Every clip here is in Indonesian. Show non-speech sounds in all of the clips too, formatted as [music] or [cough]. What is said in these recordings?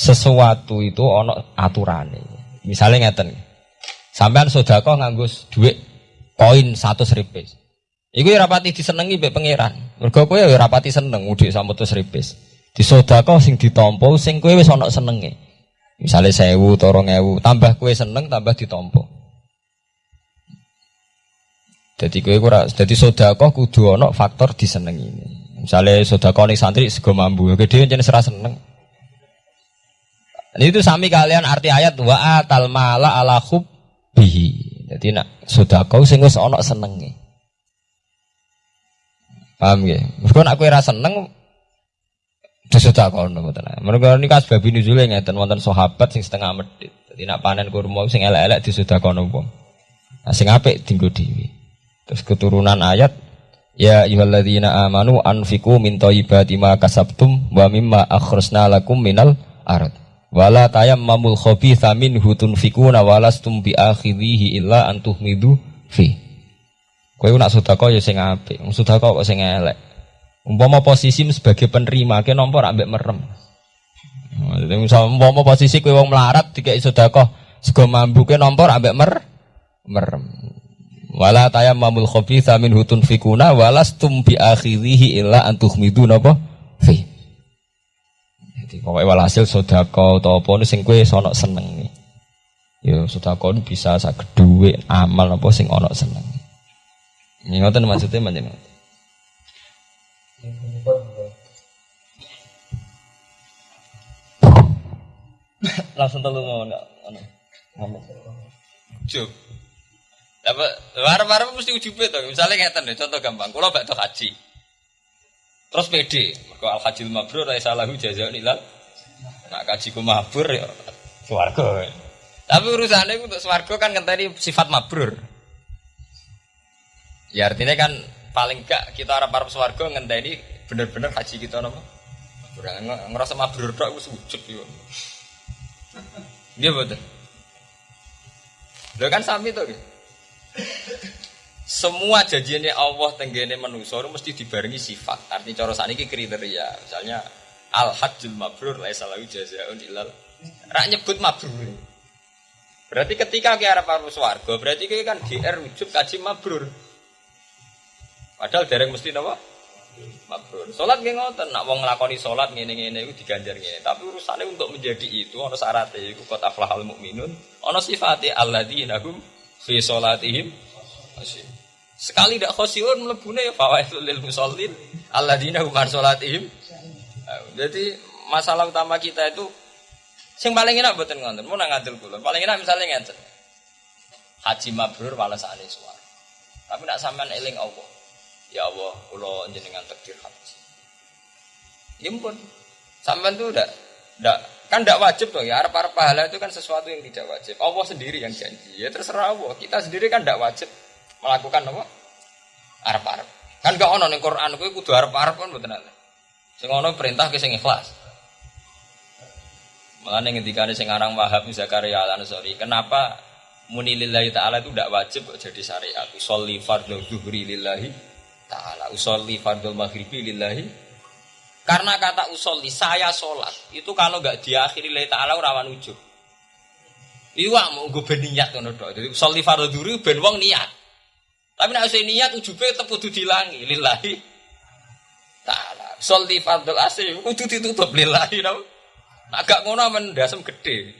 sesuatu itu ono aturannya. Misalnya ngeten. Sampean sedekah nganggo duit koin satu ripis. Iku ya rapati disenengi mbek pangeran. Mergo kowe ya rapati seneng udik 100 ripis. Disodakah sing ditampa sing kowe wis ana senenge. Misale 1000 utawa 2000, tambah kowe seneng tambah ditampa. Jadi kowe ora dadi sedekah kudu ana faktor disenengi. Misalnya sedekah ning santri sego mambu, gede jenenge serah seneng. Ini itu sami kalian arti ayat wa atal mala ala bihi. Jadi nak sedekah sing wis ana senenge. Paham ya? Mereka nak kue rasa seneng Disudah kono mboten. Mereka ini kas babi nuzule ngeten wonten sahabat sing setengah medit. Jadi nak panen kurma sing elek-elek disudah kono wong. Nah sing apik dinggo dhewe. Terus keturunan ayat Ya ayyuhalladzina amanu anfiqu min thayyibati ma kasabtum wa mimma akhrajna lakum minal ard. Wala tayammamul khabitha minhu tunfikuna walastum bi akhidhihi illa antuhmidu fi. Kowe nak sedekah ya sing apik, wong sedekah kok sing elek. Umpama posisi sebagai penerima ke nomor ambek merem. Jadi misal umpama posisi kowe wong melarat dikai sedekah sego mambu ke nomor ambek mer merem. Wala tayammamul khabitha hutun fikuna walastum bi akhirihi illa antuhmidu. Jadi pokoknya walhasil sedekah atau apa sing kowe sono seneng. Ya sedekah bisa saged dhuwit amal apa sing ana seneng. Ini ngoten maksudnya macam ngoten. Langsung telu mau? Ngomong. Ujub. Apa warna-warna mesti ujube. Misalnya ngeten deh, contoh gampang. Kalau bakto haji. Terus PD, mergo al hajil mabrur ra salahu jazaa'un ilal. Nak kaji ku mabrur ya swarga. Tapi urusannya untuk swarga kan ngenteni sifat mabrur. Ya artinya kan paling gak kita harap harap swargo ini bener-bener haji kita nama. Ngerasa mabrur tok wis wujud yo. Dia betul. Lo kan sami tuh. Semua janjinya Allah tenggene manusia mesti dibarengi sifat. Artinya cara ini kriteria. Misalnya al hajjul mabrur laisa lahu jazaa'un ilal. Rak nyebut mabrur. Berarti ketika kita harap harap swargo, berarti kita kan GR wujud kaji mabrur. Padahal dereng mesti napa? Mabrur. Salat nggih ngoten, nak wong nglakoni salat ngene-ngene iku diganjar ngene. Tapi urusannya untuk menjadi itu ana syaratnya iku qad aflahal mukminun, ana sifate alladzina hum fi salatihim Sekali tidak khosiun melebune ya fawaitul lil musallin alladzina hum an salatihim. Jadi masalah utama kita itu sing paling enak mboten ngoten, mau ngadil kula. Paling enak misalnya ngeten. Haji mabrur walasane suara. Tapi nak sampean eling Allah ya Allah kalau jenengan takdir haji ya pun sampean tuh udah udah kan tidak wajib dong ya arah para pahala itu kan sesuatu yang tidak wajib Allah sendiri yang janji ya terserah Allah kita sendiri kan tidak wajib melakukan apa? Arah arab kan gak ono nih Quran gue kudu arah arab kan betul nanti sing ono perintah ke sing ikhlas. Malah nih ketika sing aran Wahab Zakaria al Ansori kenapa muni lillahi ta'ala itu tidak wajib jadi syariat? Sholli fardhu zuhri lillahi ta'ala usolli fardul maghribi lillahi. Karena kata usolli saya sholat itu kalau nggak diakhiri lillahi ta'ala rawan ujub. Iwa mau gue berniat kan udah jadi usolli fardul duri ben wong niat tapi nak usai niat ujubnya tetap kudu dilangi lillahi. Ta'ala. Usolli fardul asri kudu ditutup. Lillahi tau. Agak ngono mendasem gede.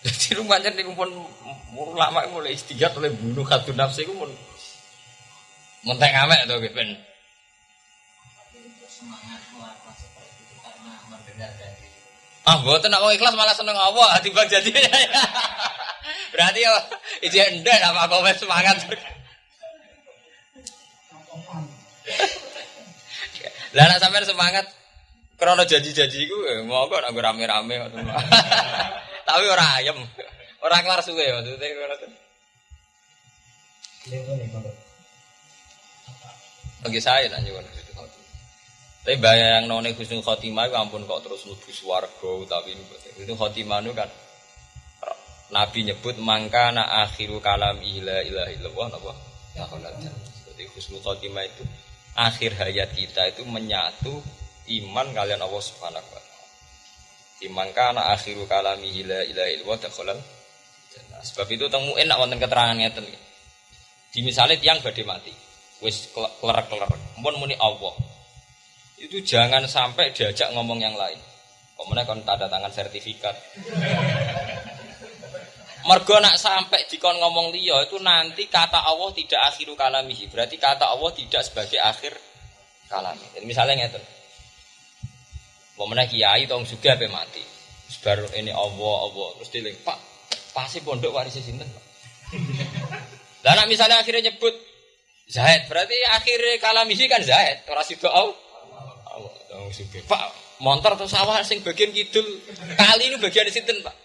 Jadi rumahnya nih pun ulama mulai istighfar oleh bunuh katu nafsi pun Menteng ngamek tuh ben. Ah, buatan nak ikhlas malah seneng Allah, [laughs] bang jadi. Berarti ya itu endah apa komen semangat. Lah nak sampean semangat krono janji-janji iku eh, mau kok nak rame-rame [laughs] Tapi ora ayem. Ora kelar suwe maksudnya ngono. Bagi saya nak nyuwun Tapi bayang none husnul khotimah ampun kok terus nubu swargo tapi itu khotimah itu kan Nabi nyebut mangka na akhiru kalam ila ilah illallah napa ya Jadi husnul khotimah itu akhir hayat kita itu menyatu iman kalian Allah Subhanahu wa taala. Akhiru kalami ila ila ilwa dakhalal Sebab itu temu enak wonten keterangan ngeten. Di misalnya tiang badhe mati, wis kelerek-kelerek, mun muni Allah. Itu jangan sampai diajak ngomong yang lain. Kemudian kon tanda tangan sertifikat. Mergo nak sampai dikon ngomong liya itu nanti kata Allah tidak akhiru kalamihi. Berarti kata Allah tidak sebagai akhir kalami. Jadi misalnya ngeten. Pemenang kiai tong juga apa mati. Baru ini Allah Allah terus dileng Pak pasti pondok warisnya sinten Pak. Lah nak misalnya akhirnya nyebut Zaid berarti akhirnya kalamihi kan Zaid ora sido Allah. Allah Pak montor atau sawah sing bagian kidul kali ini bagian sinten Pak.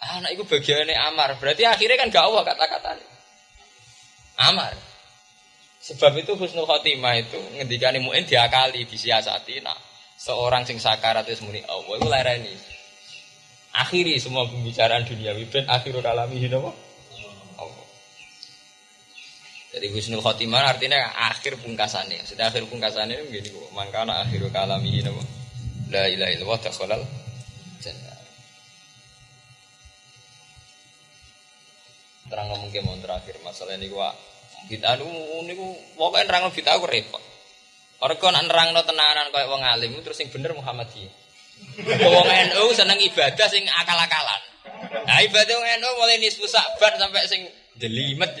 Anak itu bagiannya Amar berarti akhirnya kan gak Allah kata-kata Amar. Sebab itu husnul khotimah itu ngendikane muin diakali, disiasati. Nah, seorang sing sakarat itu muni Allah itu lereni. Akhiri semua pembicaraan dunia ben akhirul alami napa? Allah. Jadi husnul khotimah artinya akhir pungkasannya. Sudah akhir pungkasannya begini. Mangkana akhirul alami napa? La ilaha illallah dakhalal jannah. Terang ngomong ke terakhir masalah ini gua kita nu niku pokoknya nerang kita aku repot. Orang kau nerang no tenanan kau wong alim terus yang bener Muhammadiyah. [laughs] Wong NU seneng ibadah sing akal-akalan. Nah ibadah wong NU mulai nisfu sabar sampai sing jelimet.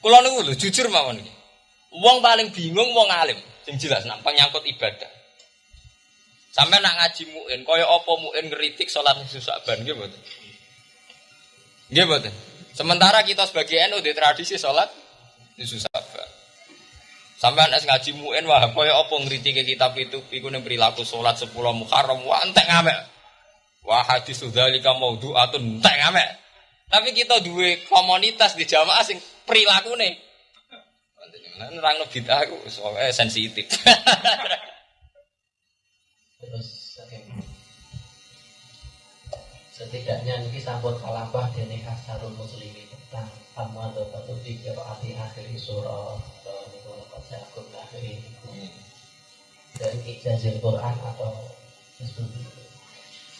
Kulo niku lho jujur mawon iki. Wong paling bingung wong alim sing jelas nak penyangkut ibadah. Sampai nak ngaji muin, kaya apa muin ngeritik sholat nggih mboten? Nggih mboten? Sementara kita sebagai NU di tradisi sholat itu sabar. Sampai anak ngaji muin wah kaya apa ngritik kitab itu iku ning perilaku sholat sepuluh Muharram wah entek ngamek. Wah hadis dzalika maudhu'atun entek ngamek. Tapi kita dua komunitas di jamaah sing nih. Nerangno bid'ah aku soalnya sensitif. [laughs] Terus setidaknya ini sampun kalabah dene asarul muslimin tentang tamu atau batu tiga arti akhir surah niku lepas jakum akhir ini dari ijazil Quran atau.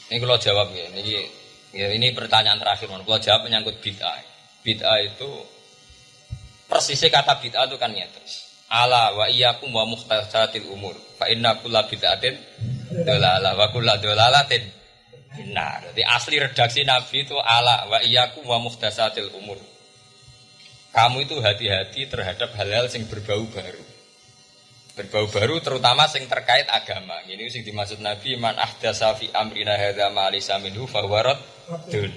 Ini kalau jawab ya, ini ya ini pertanyaan terakhir, kalau jawab menyangkut bid'ah. Bid'ah itu persisnya kata bid'ah itu kan nyata. Ala wa iyyakum wa muhtasatil umur. Fa inna kulla bid'atin dolalah wa kulla dolalatin Nah, jadi asli redaksi Nabi itu ala wa iyyakum wa muhdasatil umur. Kamu itu hati-hati terhadap hal-hal yang berbau baru. Berbau baru terutama yang terkait agama. Ini sing dimaksud Nabi man ahdasa fi amrina hadza ma laysa minhu fa huwa dun.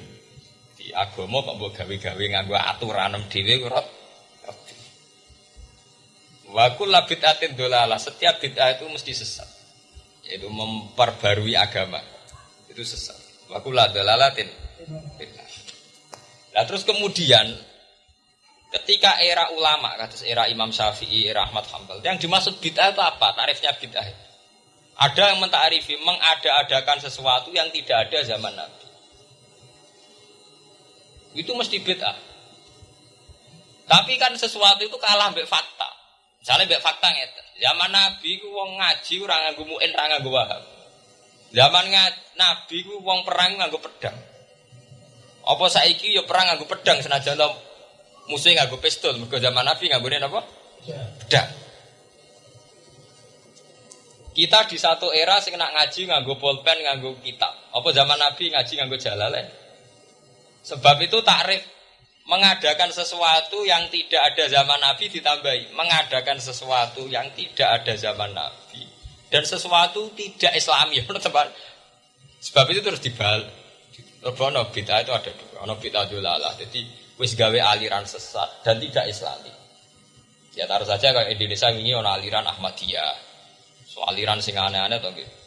Di agama kok mbok gawe-gawe nganggo aturan dhewe rot. Wa kullu bid'atin dolalah. Setiap bid'ah itu mesti sesat. Yaitu memperbarui agama itu sesat. Wakulah dalalatin. Nah terus kemudian ketika era ulama, kata era Imam Syafi'i, era Ahmad Hambal, yang dimaksud bid'ah itu apa? Tarifnya bid'ah. Ada yang mentarifi mengada-adakan sesuatu yang tidak ada zaman Nabi. Itu mesti bid'ah. Tapi kan sesuatu itu kalah mbek fakta. Misalnya mbek fakta ngeten. Zaman Nabi ku ngaji ora nganggo muin, ora nganggo. Zaman Nabi ku wong perang nganggo pedang. Apa saiki ya perang nganggo pedang senajan to musuh nganggo pistol. Mergo zaman Nabi nganggone apa? Pedang. Kita di satu era sing nak ngaji nganggo pulpen, nganggo kitab. Apa zaman Nabi ngaji nganggo jalalain? Sebab itu takrif mengadakan sesuatu yang tidak ada zaman Nabi ditambahi mengadakan sesuatu yang tidak ada zaman Nabi dan sesuatu tidak Islami [laughs] sebab itu terus dibal ono bid'ah itu ada dua. Ono bid'ah dolalah jadi wis gawe aliran sesat dan tidak Islami. Ya taruh saja kalau Indonesia ini ono aliran Ahmadiyah. So aliran sing aneh-aneh atau gitu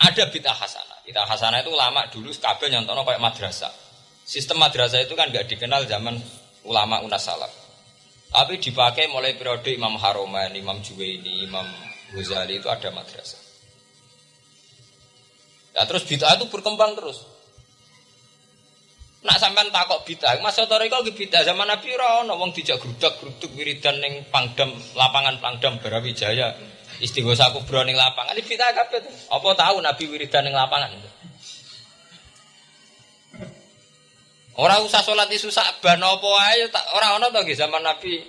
ada bid'ah hasanah. Bid'ah hasanah itu lama dulu kabel nyontono kayak madrasah. Sistem madrasah itu kan nggak dikenal zaman ulama unas salaf. Tapi dipakai mulai periode Imam Haroman, Imam Juwaini, Imam Ghazali itu ada madrasah. Nah terus bid'ah itu berkembang terus. Nak sampean takok bid'ah, masa toriko ke bid'ah zaman Nabi ora ono wong dijak grudak gruduk wiridan ning Pangdam lapangan Pangdam Brawijaya. Istighosa kubro ning lapangan iki fitnah kabeh. Apa tahu Nabi wiridan ning lapangan? Ora usah salat isu sakban apa wae ora ana to zaman Nabi.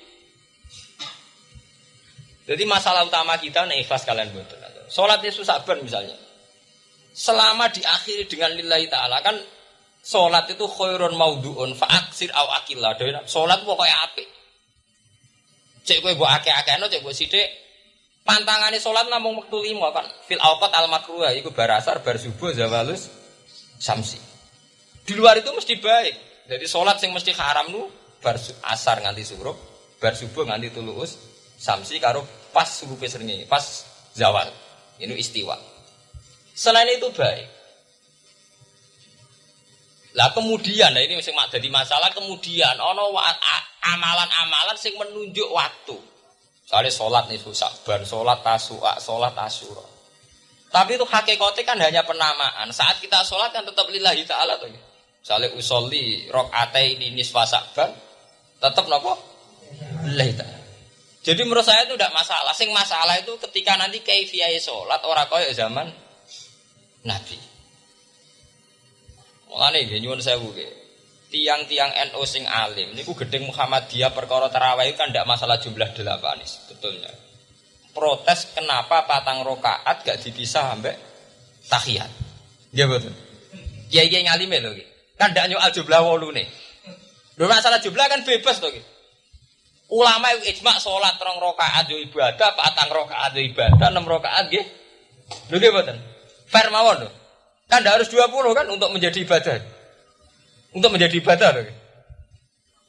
Jadi masalah utama kita nih ikhlas kalian betul. Salat isu sakban misalnya. Selama diakhiri dengan lillahi taala kan salat itu khairun maudhu'un fa aksir au akilla. Salat pokoknya apik. Cek kowe mbok akeh-akehno cek mbok sithik pantangane salat namung wektu lima kan fil awqat al makruha iku barasar bar subuh zawalus samsi. Di luar itu mesti baik. Jadi sholat yang mesti haram nu bar asar nganti suruh, bar subuh nganti tuluus, samsi karo pas subuh pesernya, pas zawal. Ini istiwa. Selain itu baik. Lah kemudian, nah ini masih jadi masalah kemudian ono amalan-amalan sing menunjuk waktu. Soalnya sholat nih susah, bar sholat tasua, sholat tasuro. Tapi itu hakikatnya kan hanya penamaan. Saat kita sholat kan tetap lillahi ta'ala tuh. Misalnya usolli rokaate ini nisfa sakban, tetap nopo lillahi ta'ala. Jadi menurut saya itu tidak masalah. Sing masalah itu ketika nanti kaifiyah sholat orang kaya zaman Nabi. Mulane nggih nyuwun sewu. Tiang-tiang NU sing alim niku gedeng Muhammadiyah perkara tarawih kan tidak masalah jumlah delapan sebetulnya. Protes kenapa patang rokaat gak dipisah sampai tahiyat. Nggih betul. Kiai-kiai ngalime lho nggih. Kan ndak nyoal jumlah wolu nih. Lho masalah jumlah kan bebas to. Ulama ijma sholat rong rokaat yo ibadah, patang rokaat yo ibadah, enam rokaat nggih. Lho nggih. Fair mawon lho. Kan harus 20 kan untuk menjadi ibadah. Untuk menjadi ibadah loh.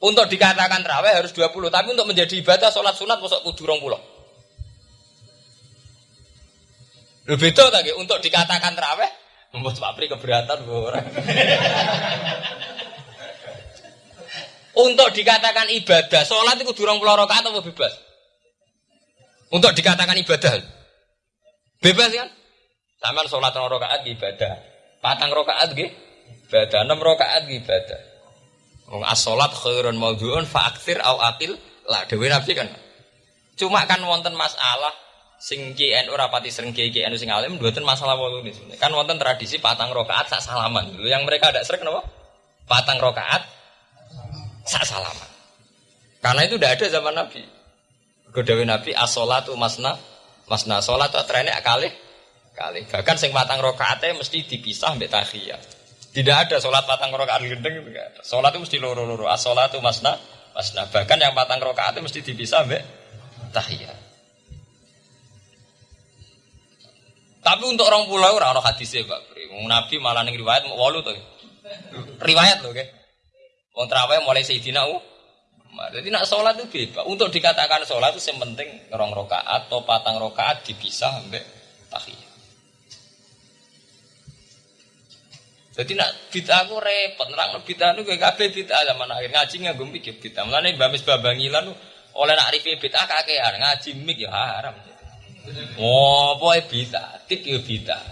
Untuk dikatakan terawih harus 20, tapi untuk menjadi ibadah sholat sunat masuk kudu 20. Lu beda tadi untuk dikatakan terawih membuat Pak Pri keberatan orang. [laughs] untuk dikatakan ibadah, sholat itu durung pulau rakaat atau bebas? Untuk dikatakan ibadah, bebas kan? Sama sholat rakaat ibadah. Patang rokaat gih, ibadah, enam rokaat ibadah. Wong as-salat khairun maudhu'un fa aktsir au akil lah dewe Nabi kan. Cuma kan wonten masalah sing KN ora pati sering KN sing alim mboten masalah wolu ini. Kan wonten tradisi patang rokaat sak salaman. Dulu yang mereka ada sering napa? Patang rokaat sak salaman. Karena itu tidak ada zaman Nabi. Godawi Nabi as-salatu masna masna salat trennya kali kali. Bahkan sing patang rokaatnya mesti dipisah mbek tahiyat. Tidak ada sholat patang rokaat gendeng itu ada. Sholat itu mesti loro-loro. As sholat itu masna, masna. Bahkan yang patang rokaat mesti dipisah mbek tahiyat. Tapi untuk orang pulau orang orang hadisnya pak. Nabi malah ning riwayat mau walu tuh. Riwayat loh, ke. Wong terawih mulai Sayyidina Jadi nak sholat itu bebas. Untuk dikatakan sholat itu yang penting rong rokaat atau patang rokaat dipisah mbek tahiyat. Jadi nak bid'ah aku repot nerang bid'ah nu gue kabeh bid'ah zaman akhir ngaji nggak mikir bid'ah. Mulane Mbak Mis Babangilan oleh nak review bid'ah kakean ngaji mik ya haram. Oh, boy bid'ah, tip ya bid'ah.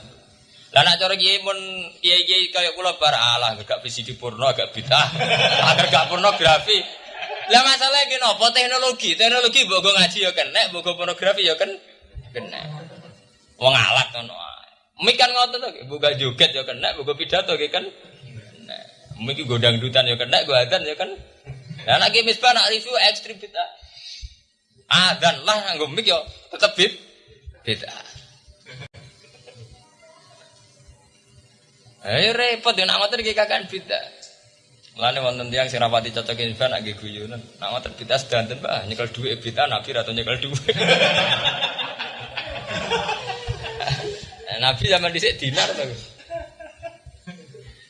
Lah nak cara kiai mun kiai-kiai kaya kula bar alah gak di porno agak bid'ah. [laughs] Agar gak pornografi. Lah masalahnya ki napa teknologi? Teknologi mbok ngaji ya kena, mbok pornografi ya kan kena. Wong alak ngono. Mik kan tuh, buka joget ya kena, buka pidato ya kan. Mik godang dutan ya kena, gua adan ya kan. Nah, anak misbah nak review ekstrim kita. Adan lah nganggo mik yo tetep bid beda. Ayo repot ya nak ngotot iki kakan beda. Mulane wonten tiyang sing rapati cocokin ban nak guyonan. Nak ngotot beda sedanten Mbah, nyekel dhuwit beda nabi atau nyekel dhuwit. [laughs] Nabi zaman dhisik dinar to.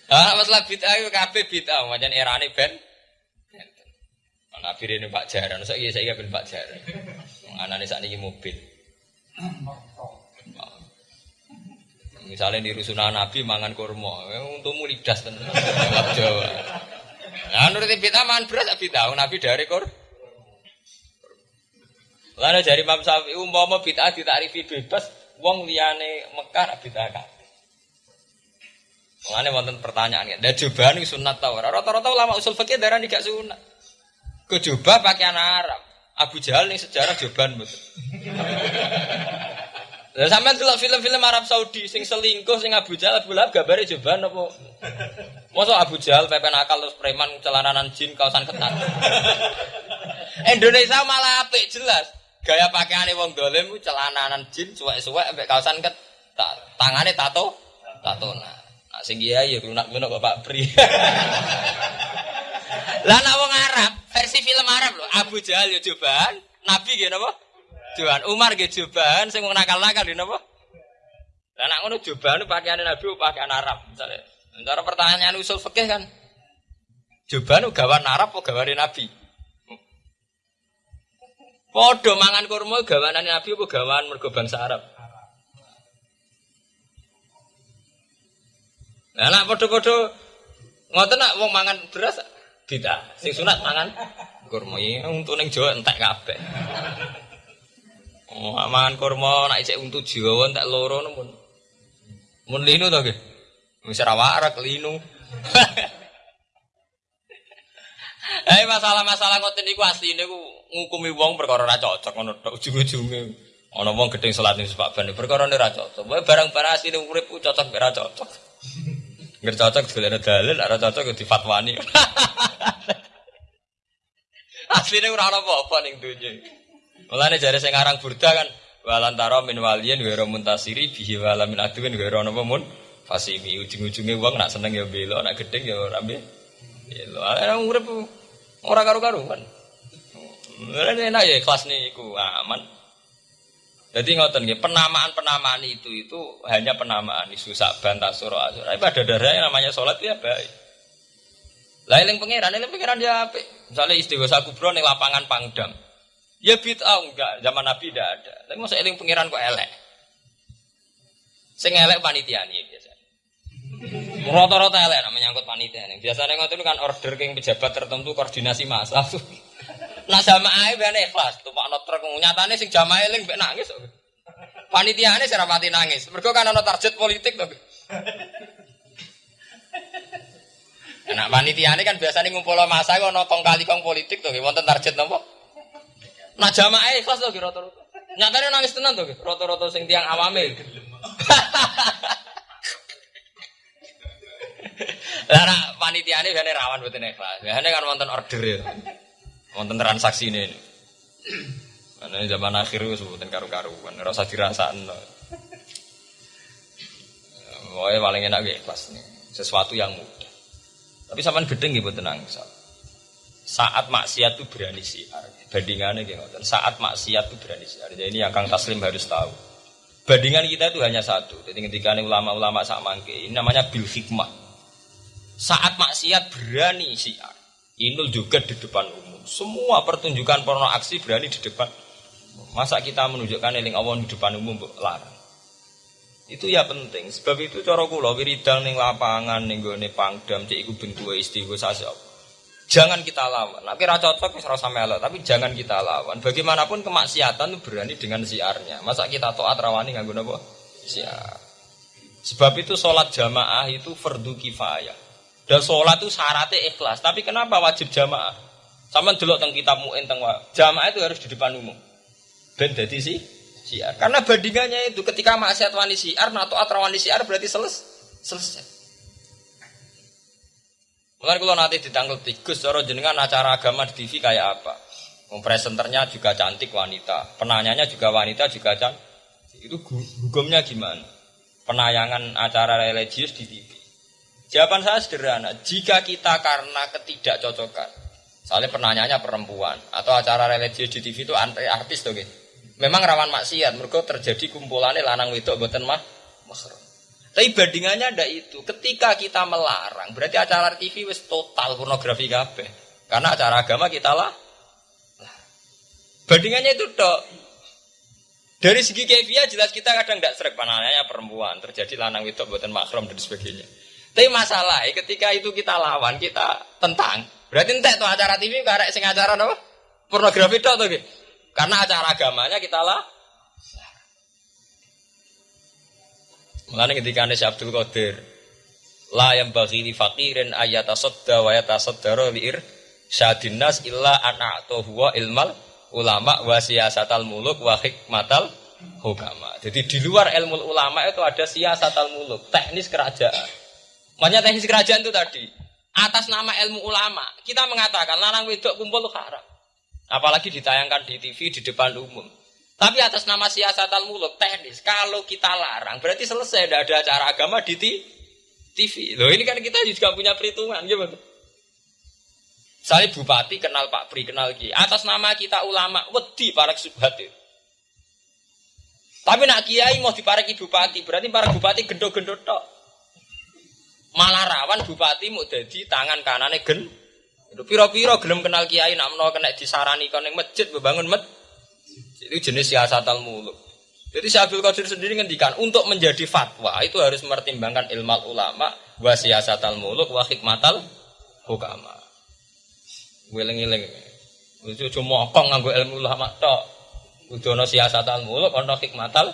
Ah masalah bid'ah itu kabeh bid'ah, macam erane ben Nabi ini Pak Jaran, saya saya ben Pak Jaran. Anane saat ini mobil. Misalnya di rusunan Nabi mangan kurma, untungmu lidas tenan. Jawa. Nah, nuruti bid'ah mangan beras bid'ah, Nabi dari kur. Lalu dari Imam Syafi'i umpama bid'ah ditarifi bebas, wong liyane Mekah nak bid'ah kabeh. Mulane wonten pertanyaan ya. Dan jubah niku sunat ta ora? Rata-rata ulama usul fikih darani gak sunat. Kejubah pakaian Arab. Abu Jahal ning sejarah jubahan betul. [laughs] Lah sampean delok film-film Arab Saudi sing selingkuh sing Abu Jahal Abu Lahab gambare cobaan apa? Masa Abu Jahal pepen akal terus preman celananan jin kaosan ketat. [laughs] Indonesia malah apik jelas. Gaya pakaiane wong dolim ku celananan jin suwek-suwek ambek kaosan ketat. Tangane tato tato nah. Nah sing iya ya lunak-lunak kok Pak Pri. [laughs] Lah nak wong Arab, versi film Arab lho, Abu Jahal ya cobaan, Nabi nggih napa? Johan Umar ge joban sing wong nakal-nakal di napa? Lah nek ngono joban pakaiane Nabi pakaian Arab misalnya. Cara pertanyaan usul fikih kan. Joban gawan Arab apa gawane Nabi? Padha mangan kurma gawanane Nabi apa gawan mergo bangsa Arab? Nah, nak padha-padha ngoten nak wong mangan beras tidak. Sing sunat mangan kurma. Untuk ning Jawa entek kabeh. Oh, mangan kurma nak isek untuk Jawa tak loro mun. Mun linu to nggih. Wis ora warak linu. [laughs] Eh masalah-masalah ngoten niku asline ku ngukumi wong perkara ora cocok ngono tok ujung-ujunge. Ana wong gedeng salat ning Pak Ban perkara ora cocok. Wae barang-barang asline urip cocok ora cocok. Nggak cocok digolekno dalil, ora cocok difatwani. [laughs] asline ora ana apa-apa ning donya. Mulane jare sing aran burda kan walantara min waliyin wa muntasiri bihi wala min aduwin wa napa mun fasimi ujung-ujunge wong nak seneng ya bela nak gedeng ya ora be. Bela. Ana urip ora karo-karuan. Mulane enak ya kelas niku aman. Jadi ngoten nggih, penamaan-penamaan itu itu hanya penamaan isu saban tasur asur. Pada darahnya namanya sholat ya baik. Lailing pangeran, lailing pangeran ya apik. Misalnya istighosa kubro ning lapangan Pangdam. Ya bid'ah enggak, zaman Nabi tidak ada. Tapi masa eling pangeran kok elek. Sing elek panitia nih biasa. Rata-rata elek namanya nyangkut panitia. Biasanya ngotot kan order ke pejabat tertentu koordinasi masa. [laughs] nah sama ae ben ikhlas, Pak truk nyatane sing jamaah eling mbek nangis. Panitiane sing rapati nangis. Mergo kan ana target politik to. Nah, panitiane kan biasanya ngumpul masa ana kong kali kong politik tuh, wonten target nopo? Nah jamaah ikhlas tuh rata-rata. Nyatanya nangis tenan tuh rata-rata sing tiang awame. [laughs] Lah nak panitiane biasane rawan mboten ikhlas. Biasane kan wonten order ya. Wonten transaksi ini. Karena zaman akhir wis mboten karu-karuan, ora usah dirasakno. Pokoknya paling enak ikhlas nih. Sesuatu yang mudah. Tapi sampean gedeng mboten nangis saat maksiat itu berani siar. Bandingannya kayak Saat maksiat itu berani siar. Jadi ini yang Kang Taslim harus tahu. Bandingan kita itu hanya satu. Jadi ketika ulama-ulama sama ini namanya bil hikmah. Saat maksiat berani siar. Inul juga di depan umum. Semua pertunjukan porno aksi berani di depan. Masa kita menunjukkan eling Allah di depan umum larang. Itu ya penting. Sebab itu cara kula wiridang ning lapangan ning gone pangdam cek iku bentuke istighosah Jangan kita lawan. Nah, kira cocok wis rasa melok, tapi jangan kita lawan. Bagaimanapun kemaksiatan itu berani dengan siarnya. Masa kita taat rawani nggak guna apa? Siar. Sebab itu sholat jamaah itu fardu kifayah. Dan sholat itu syaratnya ikhlas. Tapi kenapa wajib jamaah? Sama dulu tentang kitab mu'in tentang jamaah itu harus di depan umum. Ben jadi sih siar. Karena bandingannya itu ketika maksiat wani siar atau atrawani siar berarti selesai. selesai. Mungkin kalau nanti ditanggal tikus, cara jenengan acara agama di TV kayak apa? Presenternya juga cantik wanita, penanyanya juga wanita juga cantik. Itu hukumnya gimana? Penayangan acara religius di TV. Jawaban saya sederhana, jika kita karena ketidakcocokan, soalnya penanyanya perempuan atau acara religius di TV itu artis tuh gitu. Memang rawan maksiat, mereka terjadi kumpulannya lanang wedok buatan mah mahrum. Tapi bandingannya ada itu. Ketika kita melarang, berarti acara TV wis total pornografi kabeh. Karena acara agama kita lah. Bandingannya itu dok. Dari segi kefiah jelas kita kadang tidak serak panahnya perempuan terjadi lanang itu buatan makrom dan sebagainya. Tapi masalah ketika itu kita lawan kita tentang berarti entek tuh acara TV karek sing acara apa pornografi dok tuh. Karena acara agamanya kita lah Mengenai ketika Anda Abdul Qadir La yang bagi di fakirin ayata sodda wa yata soddaro li'ir syadinas illa ana'to huwa ilmal ulama wa siyasatal muluk wa hikmatal hukama. Jadi di luar ilmu ulama itu ada siasatal muluk, teknis kerajaan. Makanya teknis kerajaan itu tadi atas nama ilmu ulama kita mengatakan larang wedok kumpul haram. Apalagi ditayangkan di TV di depan umum. Tapi atas nama siasatal muluk teknis kalau kita larang berarti selesai tidak ada acara agama di TV. Loh ini kan kita juga punya perhitungan gimana? Saya bupati kenal Pak Pri kenal Ki. Atas nama kita ulama wedi para subhat. Tapi nak kiai mau dipareki bupati, berarti para bupati gendo-gendo tok. Malah rawan bupati mau jadi tangan kanane gen. Itu piro-piro gelem kenal kiai nak menawa kena disarani kon ning masjid membangun masjid. Itu jenis siasatal muluk. Jadi Syekh Abdul Qadir sendiri ngendikan untuk menjadi fatwa itu harus mempertimbangkan ilmu ulama wa siasatal muluk wa hikmatal hukama. Wiling-wiling. Itu cuma kong nganggo ilmu ulama tok. Kudu ana siasatal muluk ana hikmatal